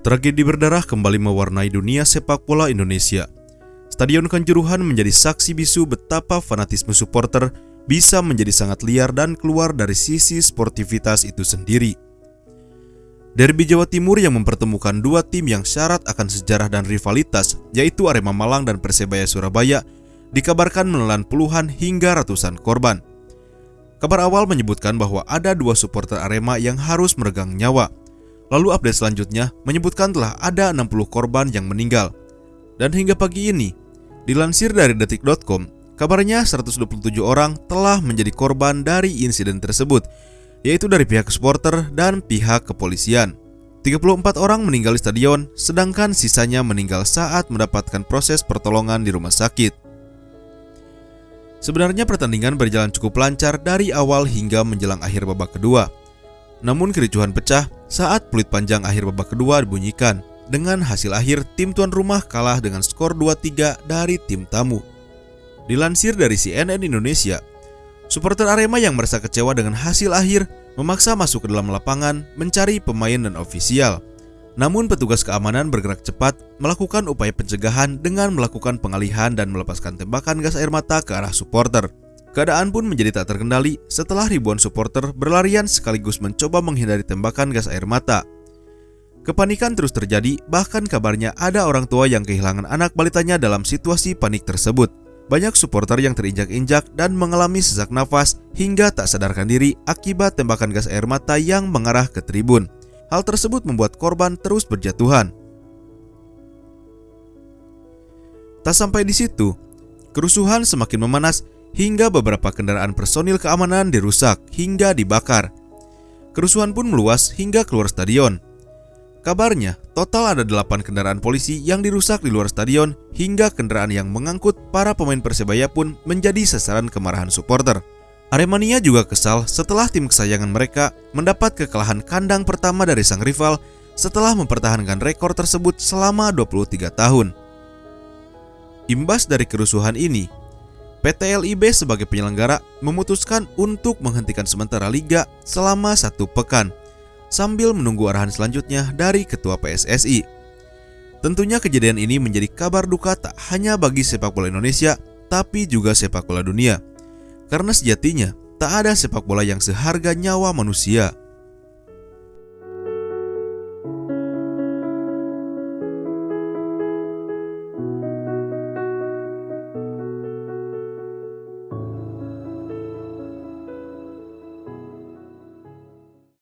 Tragedi berdarah kembali mewarnai dunia sepak bola Indonesia. Stadion Kanjuruhan menjadi saksi bisu betapa fanatisme supporter bisa menjadi sangat liar dan keluar dari sisi sportivitas itu sendiri. Derby Jawa Timur yang mempertemukan dua tim yang syarat akan sejarah dan rivalitas, yaitu Arema Malang dan Persebaya Surabaya, dikabarkan menelan puluhan hingga ratusan korban. Kabar awal menyebutkan bahwa ada dua supporter Arema yang harus meregang nyawa, Lalu update selanjutnya menyebutkan telah ada 60 korban yang meninggal. Dan hingga pagi ini, dilansir dari detik.com, kabarnya 127 orang telah menjadi korban dari insiden tersebut, yaitu dari pihak supporter dan pihak kepolisian. 34 orang meninggal di stadion, sedangkan sisanya meninggal saat mendapatkan proses pertolongan di rumah sakit. Sebenarnya pertandingan berjalan cukup lancar dari awal hingga menjelang akhir babak kedua. Namun kericuhan pecah saat peluit panjang akhir babak kedua dibunyikan. Dengan hasil akhir, tim tuan rumah kalah dengan skor 2-3 dari tim tamu. Dilansir dari CNN Indonesia, supporter Arema yang merasa kecewa dengan hasil akhir memaksa masuk ke dalam lapangan mencari pemain dan ofisial. Namun petugas keamanan bergerak cepat melakukan upaya pencegahan dengan melakukan pengalihan dan melepaskan tembakan gas air mata ke arah supporter. Keadaan pun menjadi tak terkendali setelah ribuan supporter berlarian sekaligus mencoba menghindari tembakan gas air mata. Kepanikan terus terjadi, bahkan kabarnya ada orang tua yang kehilangan anak balitanya dalam situasi panik tersebut. Banyak supporter yang terinjak-injak dan mengalami sesak nafas hingga tak sadarkan diri akibat tembakan gas air mata yang mengarah ke tribun. Hal tersebut membuat korban terus berjatuhan. Tak sampai di situ, kerusuhan semakin memanas hingga beberapa kendaraan personil keamanan dirusak hingga dibakar. Kerusuhan pun meluas hingga keluar stadion. Kabarnya, total ada 8 kendaraan polisi yang dirusak di luar stadion hingga kendaraan yang mengangkut para pemain Persebaya pun menjadi sasaran kemarahan supporter. Aremania juga kesal setelah tim kesayangan mereka mendapat kekalahan kandang pertama dari sang rival setelah mempertahankan rekor tersebut selama 23 tahun. Imbas dari kerusuhan ini, PT LIB sebagai penyelenggara memutuskan untuk menghentikan sementara liga selama satu pekan sambil menunggu arahan selanjutnya dari Ketua PSSI. Tentunya kejadian ini menjadi kabar duka tak hanya bagi sepak bola Indonesia, tapi juga sepak bola dunia. Karena sejatinya tak ada sepak bola yang seharga nyawa manusia.